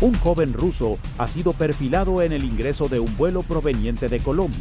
un joven ruso ha sido perfilado en el ingreso de un vuelo proveniente de Colombia.